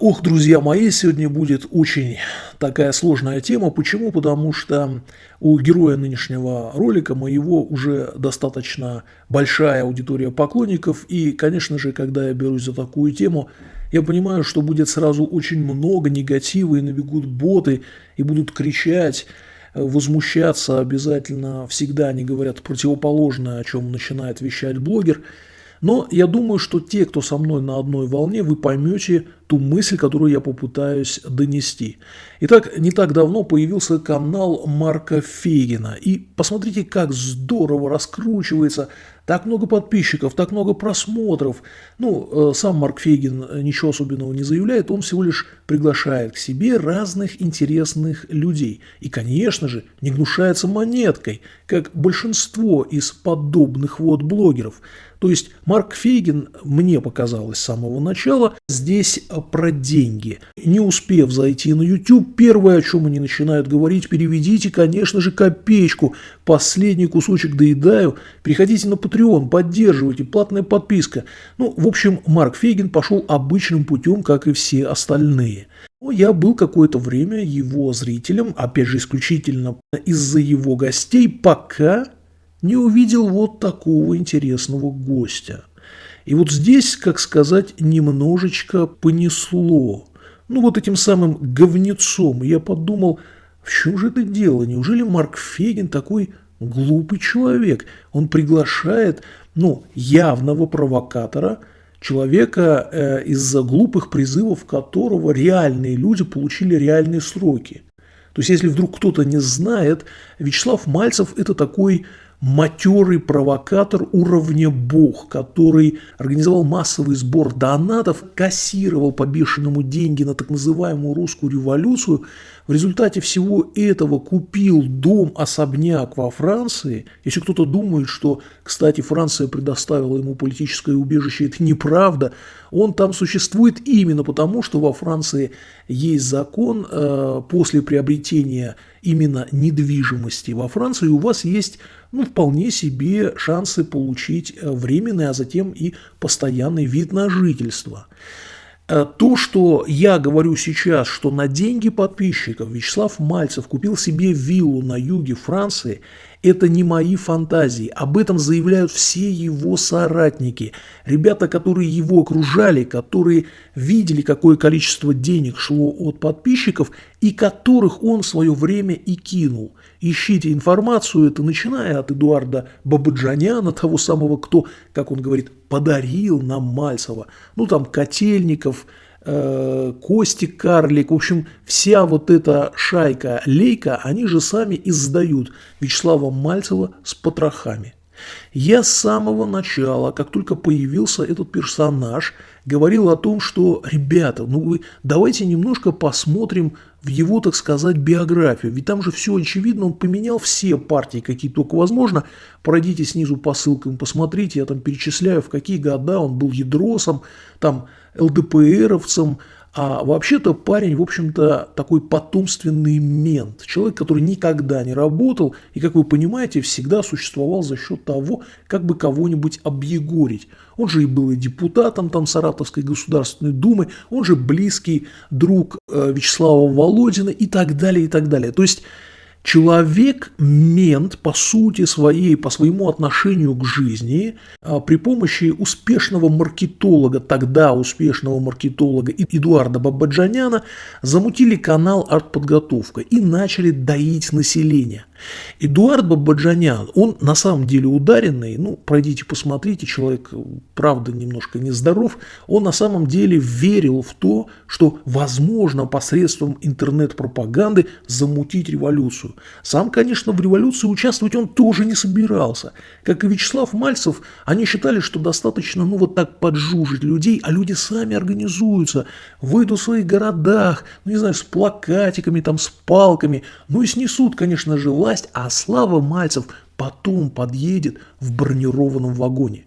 Ох, друзья мои, сегодня будет очень такая сложная тема. Почему? Потому что у героя нынешнего ролика моего уже достаточно большая аудитория поклонников. И, конечно же, когда я берусь за такую тему, я понимаю, что будет сразу очень много негатива, и набегут боты, и будут кричать, возмущаться обязательно. Всегда они говорят противоположное, о чем начинает вещать блогер – но я думаю, что те, кто со мной на одной волне, вы поймете ту мысль, которую я попытаюсь донести. Итак, не так давно появился канал Марка Фегина. И посмотрите, как здорово раскручивается так много подписчиков, так много просмотров. Ну, э, сам Марк Фейгин ничего особенного не заявляет, он всего лишь приглашает к себе разных интересных людей. И, конечно же, не гнушается монеткой, как большинство из подобных вот блогеров. То есть Марк Фейгин, мне показалось с самого начала, здесь про деньги. Не успев зайти на YouTube, первое, о чем они начинают говорить, переведите, конечно же, копеечку. Последний кусочек доедаю, переходите на Patreon, поддерживайте, платная подписка. Ну, в общем, Марк Фейгин пошел обычным путем, как и все остальные. Но я был какое-то время его зрителем, опять же, исключительно из-за его гостей, пока не увидел вот такого интересного гостя. И вот здесь, как сказать, немножечко понесло. Ну вот этим самым говнецом я подумал, в чем же это дело? Неужели Марк Фегин такой глупый человек? Он приглашает, ну, явного провокатора, человека, э, из-за глупых призывов которого реальные люди получили реальные сроки. То есть, если вдруг кто-то не знает, Вячеслав Мальцев – это такой матерый провокатор уровня бог, который организовал массовый сбор донатов, кассировал по бешеному деньги на так называемую русскую революцию, в результате всего этого купил дом-особняк во Франции. Если кто-то думает, что, кстати, Франция предоставила ему политическое убежище, это неправда. Он там существует именно потому, что во Франции есть закон э, после приобретения именно недвижимости во Франции, у вас есть ну, вполне себе шансы получить э, временный, а затем и постоянный вид на жительство. Э, то, что я говорю сейчас, что на деньги подписчиков Вячеслав Мальцев купил себе виллу на юге Франции, это не мои фантазии. Об этом заявляют все его соратники. Ребята, которые его окружали, которые видели, какое количество денег шло от подписчиков и которых он в свое время и кинул. Ищите информацию, это начиная от Эдуарда Бабаджаняна, того самого, кто, как он говорит, подарил нам Мальцева. Ну там Котельников, Костик Карлик, в общем, вся вот эта шайка Лейка, они же сами издают Вячеслава Мальцева с потрохами. Я с самого начала, как только появился этот персонаж, говорил о том, что, ребята, ну вы давайте немножко посмотрим в его, так сказать, биографию. Ведь там же все очевидно, он поменял все партии, какие только возможно. Пройдите снизу по ссылкам, посмотрите, я там перечисляю, в какие года он был ядросом, там ЛДПРовцем, а вообще-то парень, в общем-то, такой потомственный мент. Человек, который никогда не работал и, как вы понимаете, всегда существовал за счет того, как бы кого-нибудь объегорить. Он же и был и депутатом там Саратовской Государственной Думы, он же близкий друг э, Вячеслава Володина и так далее, и так далее. То есть Человек-мент по сути своей, по своему отношению к жизни, а, при помощи успешного маркетолога, тогда успешного маркетолога Эдуарда Бабаджаняна, замутили канал «Артподготовка» и начали доить население – Эдуард Бабаджанян, он на самом деле ударенный, ну, пройдите, посмотрите, человек, правда, немножко нездоров, он на самом деле верил в то, что возможно посредством интернет-пропаганды замутить революцию. Сам, конечно, в революции участвовать он тоже не собирался. Как и Вячеслав Мальцев, они считали, что достаточно, ну, вот так поджужить людей, а люди сами организуются, выйдут в своих городах, ну, не знаю, с плакатиками, там, с палками, ну, и снесут, конечно же, власть, а Слава Мальцев потом подъедет в бронированном вагоне.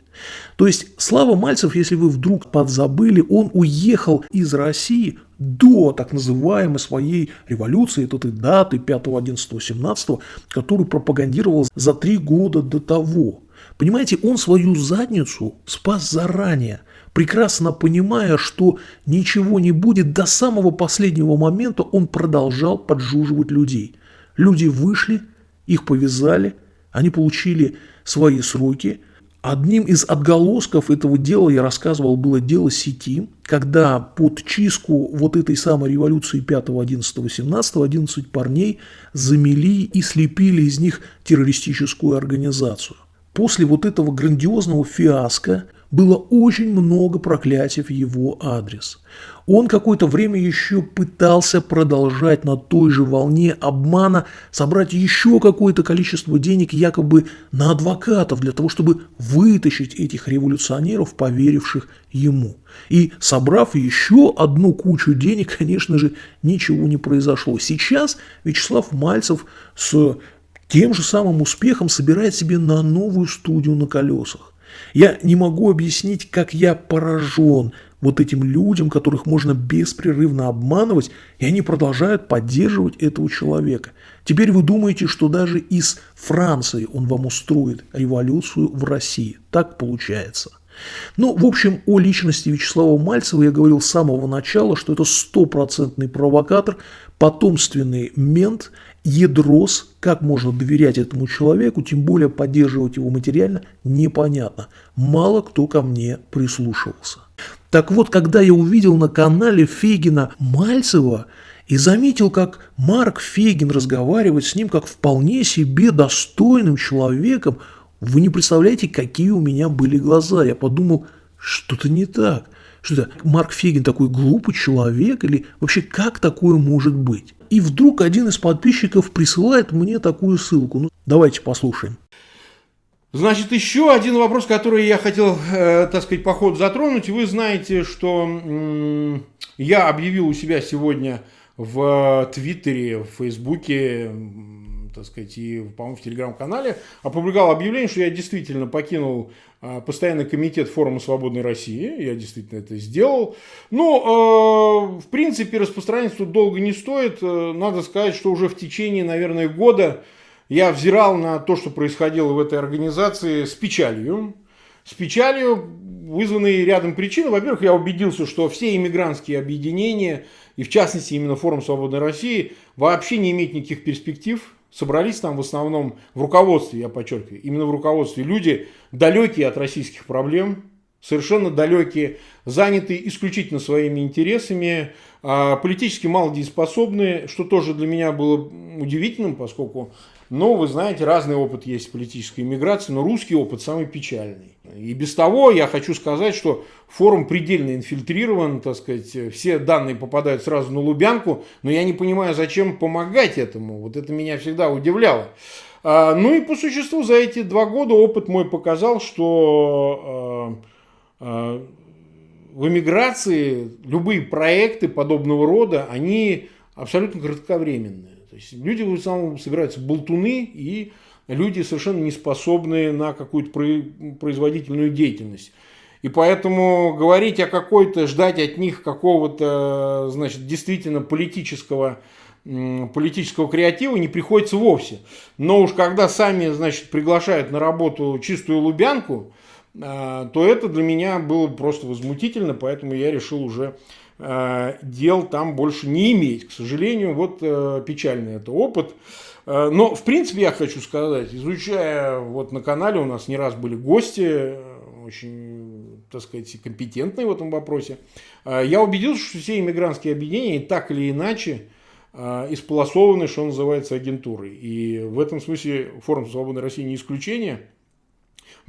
То есть Слава Мальцев, если вы вдруг подзабыли, он уехал из России до так называемой своей революции, этой даты 5, 11, 17, которую пропагандировал за три года до того. Понимаете, он свою задницу спас заранее, прекрасно понимая, что ничего не будет, до самого последнего момента он продолжал поджуживать людей. Люди вышли, их повязали, они получили свои сроки, Одним из отголосков этого дела, я рассказывал, было дело сети, когда под чистку вот этой самой революции 5, 11, 17, 11 парней замели и слепили из них террористическую организацию. После вот этого грандиозного фиаско было очень много проклятий в его адрес. Он какое-то время еще пытался продолжать на той же волне обмана, собрать еще какое-то количество денег якобы на адвокатов для того, чтобы вытащить этих революционеров, поверивших ему. И собрав еще одну кучу денег, конечно же, ничего не произошло. Сейчас Вячеслав Мальцев с тем же самым успехом собирает себе на новую студию на колесах. Я не могу объяснить, как я поражен вот этим людям, которых можно беспрерывно обманывать, и они продолжают поддерживать этого человека. Теперь вы думаете, что даже из Франции он вам устроит революцию в России. Так получается. Ну, в общем, о личности Вячеслава Мальцева я говорил с самого начала, что это стопроцентный провокатор, потомственный мент – ядрос, как можно доверять этому человеку, тем более поддерживать его материально, непонятно. Мало кто ко мне прислушивался. Так вот, когда я увидел на канале Фегина Мальцева и заметил, как Марк Фегин разговаривает с ним как вполне себе достойным человеком, вы не представляете, какие у меня были глаза. Я подумал, что-то не так. Что это, Марк Фегин такой глупый человек или вообще как такое может быть? И вдруг один из подписчиков присылает мне такую ссылку. Ну, давайте послушаем. Значит, еще один вопрос, который я хотел, э, так сказать, по ходу затронуть. Вы знаете, что э, я объявил у себя сегодня в Твиттере, в Фейсбуке, так сказать, и, по-моему, в Телеграм-канале, опубликовал объявление, что я действительно покинул постоянный комитет форума «Свободной России». Я действительно это сделал. Ну, э, в принципе, распространяться тут долго не стоит. Э, надо сказать, что уже в течение, наверное, года я взирал на то, что происходило в этой организации с печалью. С печалью, вызванной рядом причин. Во-первых, я убедился, что все иммигрантские объединения, и в частности именно форум «Свободной России», вообще не имеют никаких перспектив собрались там в основном в руководстве, я подчеркиваю, именно в руководстве. Люди, далекие от российских проблем, совершенно далекие, занятые исключительно своими интересами, а, политически малодееспособные, что тоже для меня было удивительным, поскольку но, вы знаете, разный опыт есть политической иммиграции, но русский опыт самый печальный. И без того я хочу сказать, что форум предельно инфильтрирован, так сказать, все данные попадают сразу на Лубянку, но я не понимаю, зачем помогать этому. Вот это меня всегда удивляло. А, ну и по существу за эти два года опыт мой показал, что а, в эмиграции любые проекты подобного рода, они абсолютно кратковременные. То есть люди в основном собираются болтуны и люди совершенно не способные на какую-то производительную деятельность. И поэтому говорить о какой-то, ждать от них какого-то, значит, действительно политического, политического креатива не приходится вовсе. Но уж когда сами, значит, приглашают на работу чистую лубянку, то это для меня было просто возмутительно, поэтому я решил уже Э, дел там больше не иметь. К сожалению, вот э, печальный это опыт. Э, но, в принципе, я хочу сказать, изучая, вот на канале у нас не раз были гости, очень, так сказать, компетентные в этом вопросе, я убедился, что все иммигрантские объединения так или иначе исполосованы, что называется, агентурой. И в этом смысле форум «Свободной России» не исключение.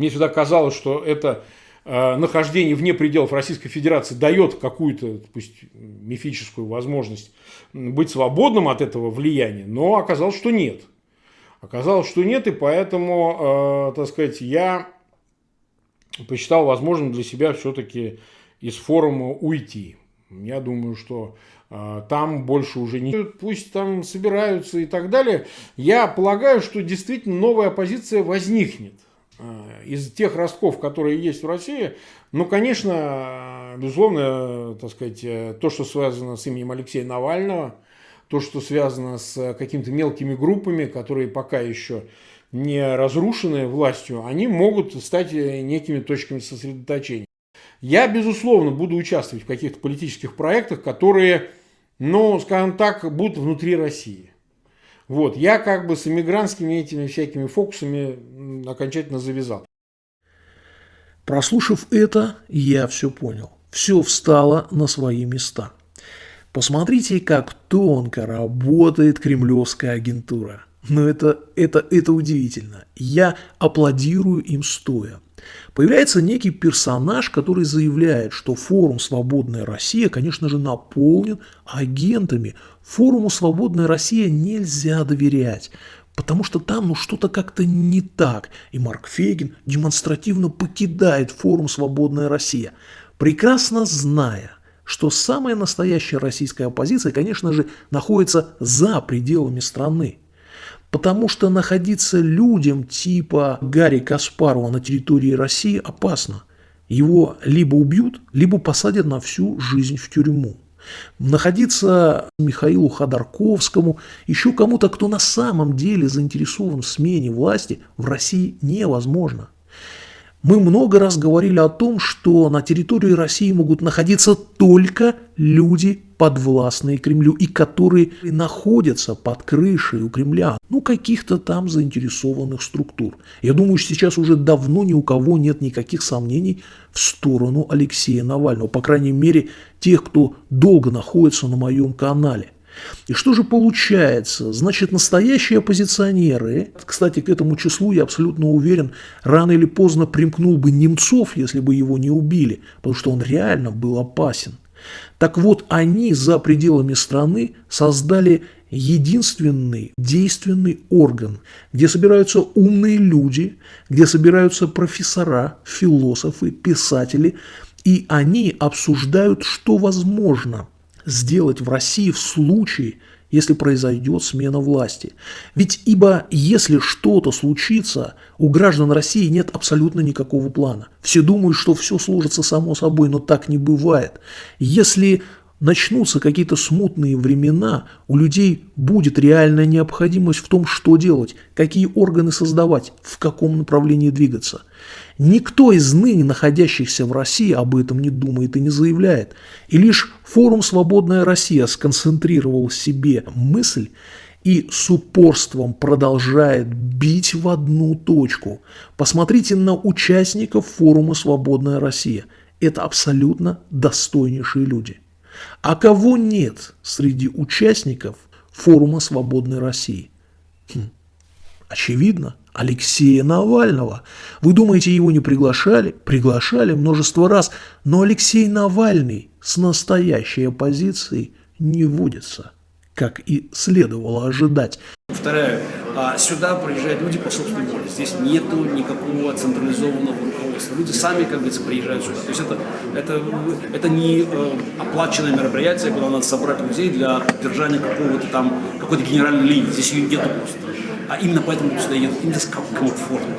Мне всегда казалось, что это Э, нахождение вне пределов Российской Федерации дает какую-то, пусть мифическую возможность быть свободным от этого влияния, но оказалось, что нет. Оказалось, что нет, и поэтому, э, так сказать, я посчитал возможным для себя все-таки из форума уйти. Я думаю, что э, там больше уже не... Пусть там собираются и так далее. Я полагаю, что действительно новая оппозиция возникнет. Э, из тех ростков, которые есть в России, ну, конечно, безусловно, так сказать, э, то, что связано с именем Алексея Навального, то, что связано с какими-то мелкими группами, которые пока еще не разрушены властью, они могут стать некими точками сосредоточения. Я, безусловно, буду участвовать в каких-то политических проектах, которые, ну, скажем так, будут внутри России. Вот, я как бы с иммигрантскими этими всякими фокусами окончательно завязал. Прослушав это, я все понял. Все встало на свои места. Посмотрите, как тонко работает кремлевская агентура. Но это, это, это удивительно. Я аплодирую им стоя. Появляется некий персонаж, который заявляет, что форум «Свободная Россия», конечно же, наполнен агентами. Форуму «Свободная Россия» нельзя доверять, потому что там ну что-то как-то не так. И Марк Фейгин демонстративно покидает форум «Свободная Россия», прекрасно зная, что самая настоящая российская оппозиция, конечно же, находится за пределами страны. Потому что находиться людям типа Гарри Каспарова на территории России опасно. Его либо убьют, либо посадят на всю жизнь в тюрьму. Находиться Михаилу Ходорковскому, еще кому-то, кто на самом деле заинтересован в смене власти, в России невозможно. Мы много раз говорили о том, что на территории России могут находиться только люди, подвластные Кремлю, и которые находятся под крышей у Кремля, ну, каких-то там заинтересованных структур. Я думаю, что сейчас уже давно ни у кого нет никаких сомнений в сторону Алексея Навального, по крайней мере, тех, кто долго находится на моем канале – и что же получается? Значит, настоящие оппозиционеры, кстати, к этому числу, я абсолютно уверен, рано или поздно примкнул бы Немцов, если бы его не убили, потому что он реально был опасен. Так вот, они за пределами страны создали единственный действенный орган, где собираются умные люди, где собираются профессора, философы, писатели, и они обсуждают, что возможно – сделать в России в случае, если произойдет смена власти. Ведь ибо если что-то случится, у граждан России нет абсолютно никакого плана. Все думают, что все сложится само собой, но так не бывает. Если начнутся какие-то смутные времена, у людей будет реальная необходимость в том, что делать, какие органы создавать, в каком направлении двигаться. Никто из ныне находящихся в России об этом не думает и не заявляет. И лишь форум «Свободная Россия» сконцентрировал в себе мысль и с упорством продолжает бить в одну точку. Посмотрите на участников форума «Свободная Россия». Это абсолютно достойнейшие люди. А кого нет среди участников форума «Свободной России»? Хм. Очевидно, Алексея Навального. Вы думаете, его не приглашали? Приглашали множество раз, но Алексей Навальный с настоящей оппозицией не водится, как и следовало ожидать. Повторяю, а сюда приезжают люди по собственной воле. Здесь нету никакого централизованного руководства. Люди сами, как говорится, приезжают сюда. То есть это, это, это не э, оплаченное мероприятие, куда надо собрать людей для поддержания какого-то там, какой-то генеральной линии. Здесь ее нету просто а именно поэтому сюда едут, именно комфортно.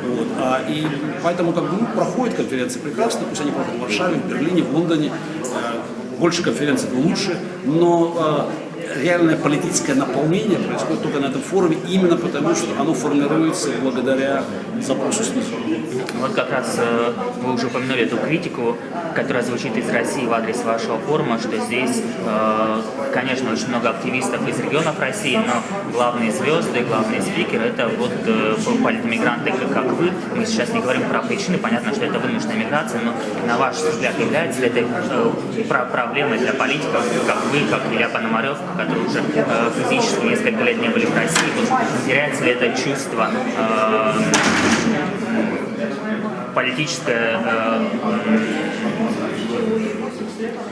Вот. А, и поэтому как бы, ну, проходит конференция прекрасно, пусть они проходят в Варшаве, в Берлине, в Лондоне, э, больше конференций, лучше, но э, реальное политическое наполнение происходит только на этом форуме, именно потому, что оно формируется благодаря запросу снизу. Вот как раз э, вы уже упомянули эту критику, которая звучит из России в адрес вашего форума, что здесь, э, конечно, очень много активистов из регионов России, но главные звезды, главные спикеры – это вот э, политмигранты, как вы. Мы сейчас не говорим про причины, понятно, что это вынужденная миграция, но на ваш взгляд является ли это проблемой для политиков, как вы, как Илья Пономарев, которые уже э, физически несколько лет не были в России, теряется ли это чувство э, политическое э,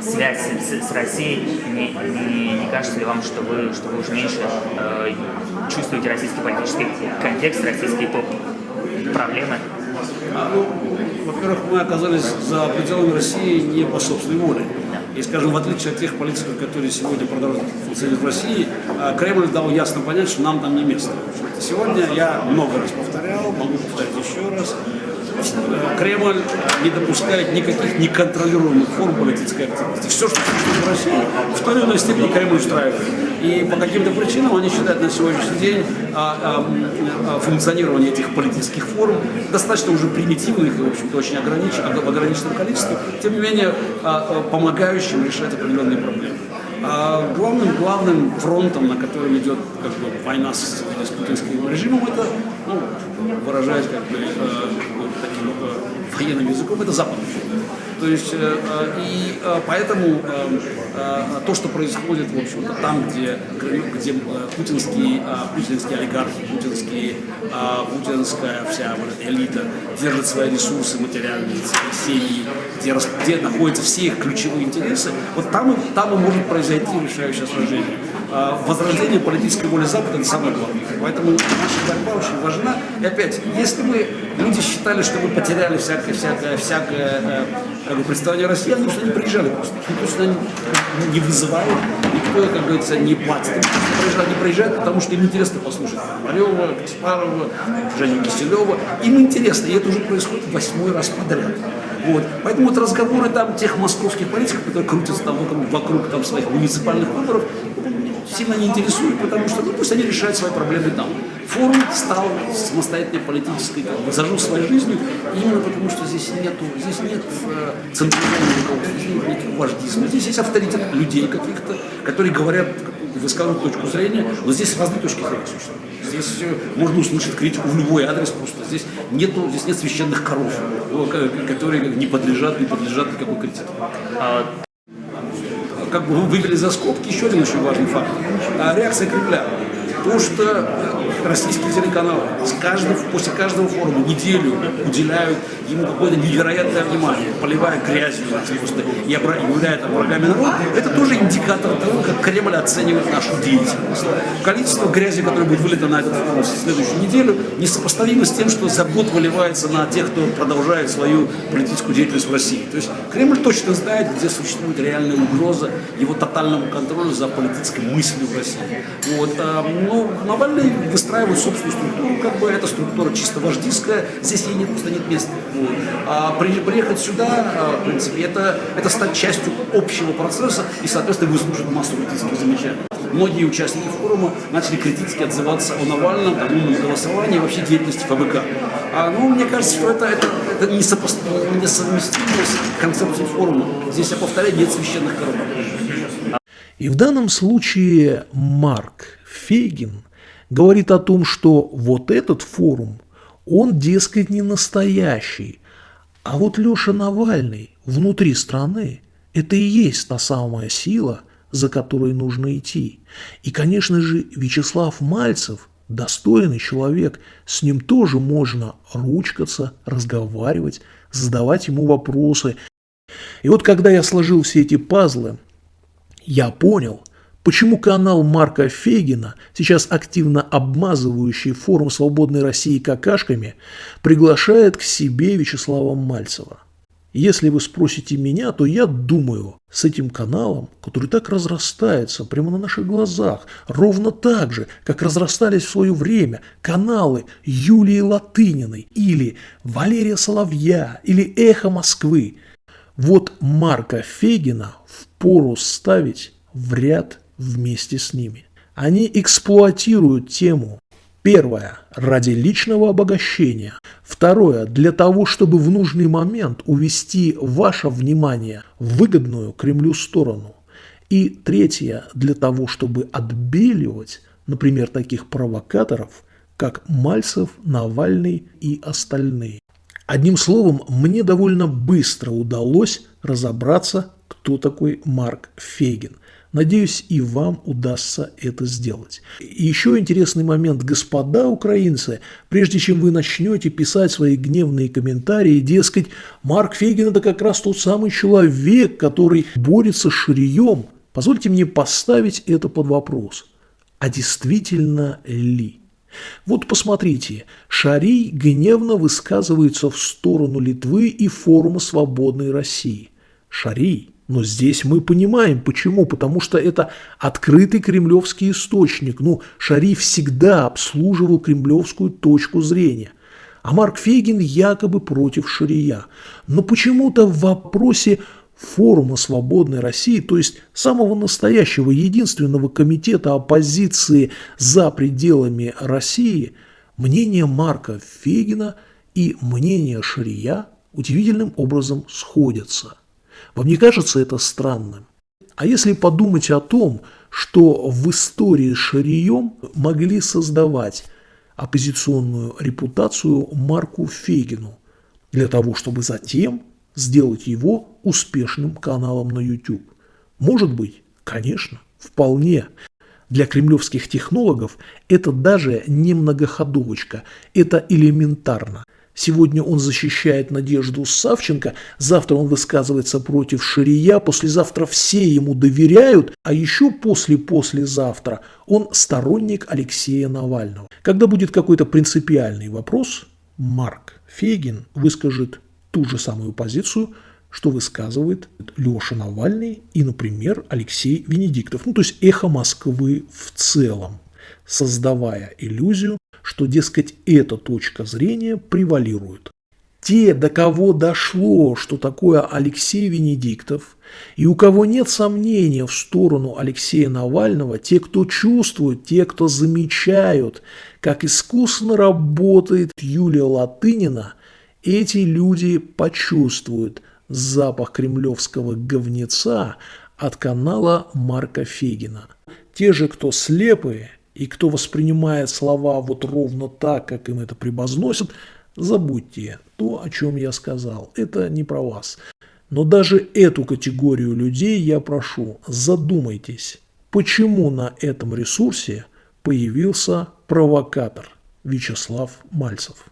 связь с, с Россией, не, не, не кажется ли вам, что вы, что вы уже меньше э, чувствуете российский политический контекст, российские проблемы? Во-первых, мы оказались за пределами России не по собственной воле. И, скажем, в отличие от тех политиков, которые сегодня продолжают функционировать в России, а, Кремль дал ясно понять, что нам там не место. Сегодня я много раз повторял, могу повторить еще раз, Кремль не допускает никаких неконтролируемых форм политической активности. Все, что происходит в России, в той или иной степени Кремль устраивает. И по каким-то причинам они считают на сегодняшний день а, а, а, функционирование этих политических форм достаточно уже примитивных и, в общем-то, очень ограниченных, в ограниченном количестве, тем не менее, а, а, помогающим решать определенные проблемы. А главным, главным фронтом, на котором идет как бы, война с, с путинским режимом, это, ну, выражаясь как бы, э, таким э, военным языком, это западный фронт. То есть, э, э, и э, поэтому то, что происходит, в общем-то, там, где, где путинские, путинские олигархи, путинские, путинская вся вот элита держит свои ресурсы материальные, семьи, где, где находятся все их ключевые интересы, вот там, там и может произойти решающее сражение. Возрождение политической воли Запада – это самое главное. Поэтому наша борьба очень важна. И опять, если бы люди считали, что мы потеряли всякое, всякое, всякое как бы, представление россиян, они сюда не приезжали просто. Никто сюда не, не вызывает, никто, как говорится, не платит. Они приезжают, они приезжают, потому что им интересно послушать Марева, Каспарова, Женю Киселева. Им интересно, и это уже происходит восьмой раз подряд. Вот. Поэтому вот разговоры там тех московских политиков, которые крутятся там вокруг, вокруг там, своих муниципальных выборов, сильно не интересует, потому что ну, пусть они решают свои проблемы там. Форум стал самостоятельной политической, как бы, зажил своей жизнью, именно потому что здесь нету, здесь нет э, никаких вождизма, здесь есть авторитет людей каких-то, которые говорят, высказывают точку зрения, но здесь разные точки зрения существуют. Здесь э, можно услышать критику в любой адрес просто. Здесь, нету, здесь нет священных коров, э, которые не подлежат, не подлежат никакой критике. Как бы вы вывели за скобки еще один очень важный факт. А реакция Кремля. То, что российские телеканалы с каждого, после каждого форума неделю уделяют ему какое-то невероятное внимание, поливая грязью просто и являя там врагами народа, это тоже индикатор того, как Кремль оценивает нашу деятельность. Количество грязи, которое будет вылито на этот форум в следующую неделю, несопоставимо с тем, что за год выливается на тех, кто продолжает свою политическую деятельность в России. То есть Кремль точно знает, где существует реальная угроза его тотальному контролю за политической мыслью в России. Вот. А, но Навальный выстраивает собственную структуру, как бы эта структура чисто вождистская, здесь ей нет, просто нет места. Вот. А при, приехать сюда, а, в принципе, это, это стать частью общего процесса и, соответственно, выслушать массу критических замечаний. Многие участники форума начали критически отзываться о Навальном, там, умном голосовании вообще деятельности ФБК. А, ну, мне кажется, что это, это, это несовместимо с концепцией форума. Здесь, я повторяю, нет священных коров. И в данном случае Марк Фейгин говорит о том, что вот этот форум, он, дескать, не настоящий. А вот Леша Навальный внутри страны – это и есть та самая сила, за которой нужно идти. И, конечно же, Вячеслав Мальцев – достойный человек, с ним тоже можно ручкаться, разговаривать, задавать ему вопросы. И вот когда я сложил все эти пазлы, я понял, почему канал Марка Фегина, сейчас активно обмазывающий форум «Свободной России» какашками, приглашает к себе Вячеслава Мальцева. Если вы спросите меня, то я думаю, с этим каналом, который так разрастается прямо на наших глазах, ровно так же, как разрастались в свое время каналы Юлии Латыниной или Валерия Соловья или Эхо Москвы, вот Марка Фегина впору ставить в ряд вместе с ними. Они эксплуатируют тему. Первое – ради личного обогащения. Второе – для того, чтобы в нужный момент увести ваше внимание в выгодную Кремлю сторону. И третье – для того, чтобы отбеливать, например, таких провокаторов, как Мальцев, Навальный и остальные. Одним словом, мне довольно быстро удалось разобраться, кто такой Марк Фейгин. Надеюсь, и вам удастся это сделать. И еще интересный момент, господа украинцы, прежде чем вы начнете писать свои гневные комментарии, дескать, Марк Фейгин это как раз тот самый человек, который борется с ширием, позвольте мне поставить это под вопрос. А действительно ли? Вот посмотрите, Шарий гневно высказывается в сторону Литвы и форума «Свободной России». Шарий. Но здесь мы понимаем, почему. Потому что это открытый кремлевский источник. Ну, Шарий всегда обслуживал кремлевскую точку зрения. а Марк Фейгин якобы против Шария. Но почему-то в вопросе форума «Свободной России», то есть самого настоящего единственного комитета оппозиции за пределами России, мнение Марка Фейгина и мнение Шария удивительным образом сходятся. Вам не кажется это странным? А если подумать о том, что в истории Шарием могли создавать оппозиционную репутацию Марку Фейгину для того, чтобы затем сделать его успешным каналом на YouTube. Может быть, конечно, вполне. Для кремлевских технологов это даже не многоходовочка, это элементарно. Сегодня он защищает Надежду Савченко, завтра он высказывается против Ширия, послезавтра все ему доверяют, а еще после-послезавтра он сторонник Алексея Навального. Когда будет какой-то принципиальный вопрос, Марк Фейгин выскажет ту же самую позицию, что высказывает Леша Навальный и, например, Алексей Венедиктов. Ну, то есть эхо Москвы в целом, создавая иллюзию, что, дескать, эта точка зрения превалирует. Те, до кого дошло, что такое Алексей Венедиктов, и у кого нет сомнения в сторону Алексея Навального, те, кто чувствует, те, кто замечают, как искусно работает Юлия Латынина, эти люди почувствуют запах кремлевского говнеца от канала Марка Фегина. Те же, кто слепые – и кто воспринимает слова вот ровно так, как им это превозносят, забудьте то, о чем я сказал. Это не про вас. Но даже эту категорию людей я прошу, задумайтесь, почему на этом ресурсе появился провокатор Вячеслав Мальцев.